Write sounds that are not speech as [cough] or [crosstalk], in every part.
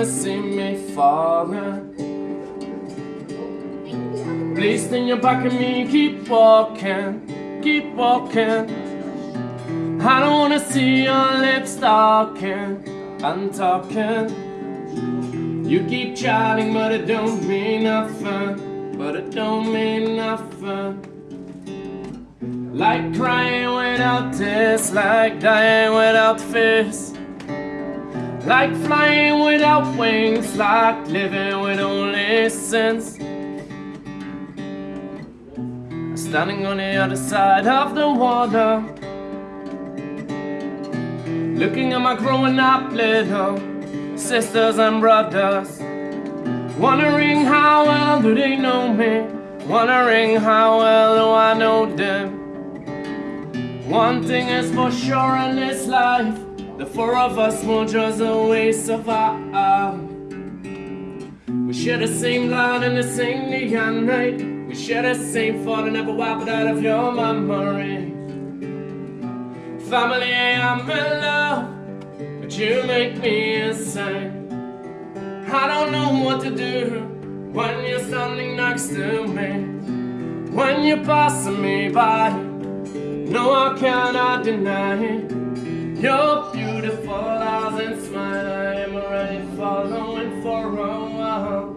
wanna see me falling. Please stand your back at me, keep walking, keep walking. I don't wanna see your lips talking and talking. You keep chatting, but it don't mean nothing. But it don't mean nothing. Like crying without tears, like dying without fears. Like flying without wings, like living with only sins. Standing on the other side of the water. Looking at my growing up little sisters and brothers. Wondering how well do they know me? Wondering how well do I know them? One thing is for sure in this life The four of us won't just always survive We share the same line and the same neon night We share the same thought and never wipe it out of your memory. Family, I'm in love But you make me insane. I don't know what to do When you're standing next to me. When you're passing me by no, I cannot deny it. Your beautiful eyes and smile. I am already following for a while.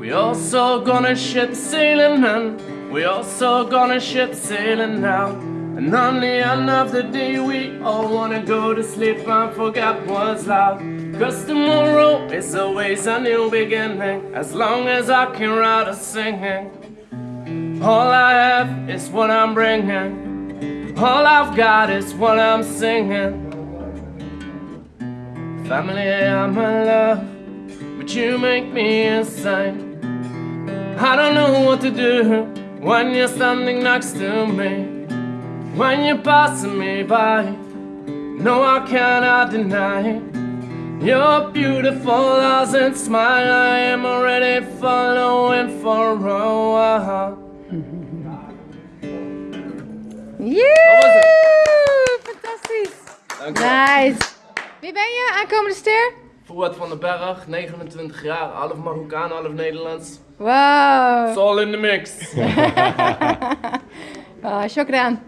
We also gonna ship sailing man we also gonna ship sailing now. And on the end of the day we all wanna go to sleep. And forget what's loud Cause tomorrow is always a new beginning As long as I can write a singing. All I have is what I'm bringing. All I've got is what I'm singing. Family, I'm in love But you make me insane. I don't know what to do When you're standing next to me when you're passing me by. No, I cannot deny your beautiful eyes and smile. I am already following for a while. Joe! Fantastisch. Dankjewel. Nice. Wie ben je? Aankomende ster? Fouad van den Berg, 29 jaar, half Marokkaan, half Nederlands. Wow. It's all in the mix. [laughs] Ah, shukran.